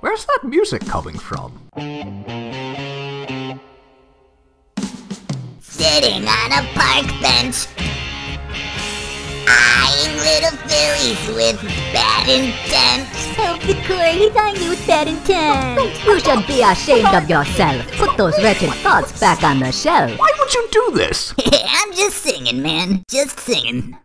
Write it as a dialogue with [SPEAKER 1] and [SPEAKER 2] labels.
[SPEAKER 1] Where's that music coming from?
[SPEAKER 2] Sitting on a park bench, eyeing little fillies with bad intent.
[SPEAKER 3] Selfie Victor, he's on you with bad intent. You should be ashamed of yourself. Put those wretched thoughts back on the shelf.
[SPEAKER 1] Why would you do this?
[SPEAKER 2] I'm just singing, man. Just singing.